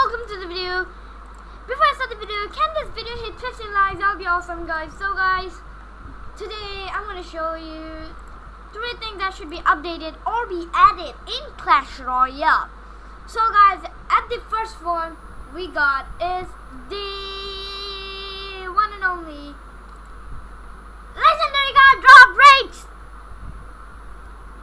welcome to the video. Before I start the video, can this video hit 15 likes? That'll be awesome guys. So guys, today I'm gonna show you three things that should be updated or be added in Clash Royale. So guys, at the first one we got is the one and only legendary card drop rates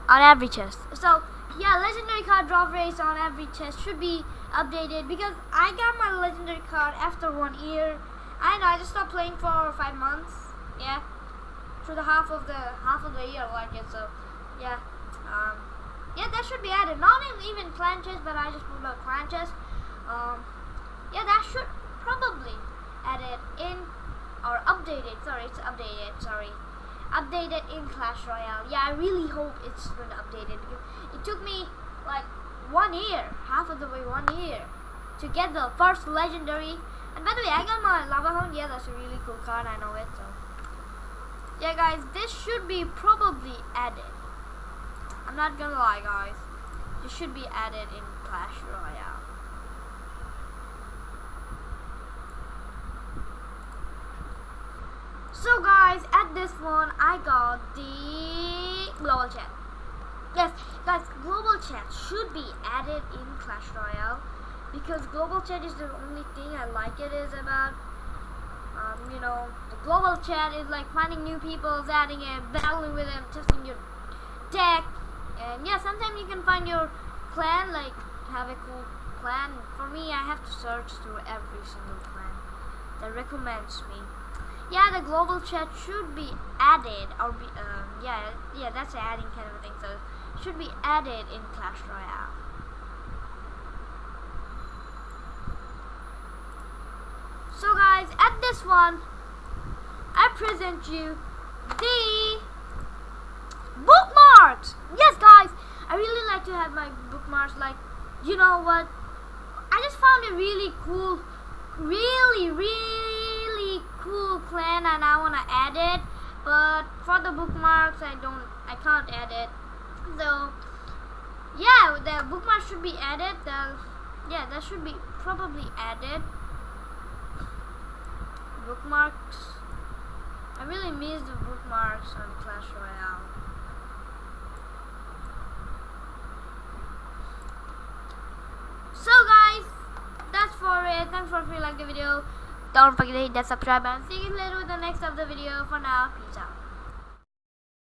on every chest. So yeah, legendary card drop rates on every chest should be updated because I got my legendary card after one year. I know I just stopped playing for five months. Yeah, through the half of the half of the year like it. So yeah, um, yeah, that should be added. Not even clan chest, but I just moved out clan chest. Um, yeah, that should probably added in or updated. Sorry, it's updated. Sorry updated in Clash Royale. Yeah, I really hope it's going to update it because it took me like one year, half of the way one year, to get the first legendary. And by the way, I got my Lava Hound. Yeah, that's a really cool card. I know it. So yeah, guys, this should be probably added. I'm not gonna lie, guys. This should be added in Clash Royale. So guys, this one, I got the global chat. Yes, guys, global chat should be added in Clash Royale because global chat is the only thing I like it is about. Um, you know, the global chat is like finding new people, adding it, battling with them, testing your deck, and yeah, sometimes you can find your clan, like have a cool clan. For me, I have to search through every single clan that recommends me yeah, the global chat should be added, or be, um, yeah, yeah, that's adding kind of a thing, so should be added in Clash Royale. So guys, at this one, I present you the bookmarks. Yes, guys, I really like to have my bookmarks. Like, you know what? I just found it really cool, really, really cool clan and I want to add it but for the bookmarks I don't I can't add it. So yeah the bookmarks should be added. The yeah that should be probably added. Bookmarks. I really miss the bookmarks on Clash Royale. So guys that's for it. Thanks for if like the video don't forget to hit that subscribe button. See you later with the next of the video. For now, peace out.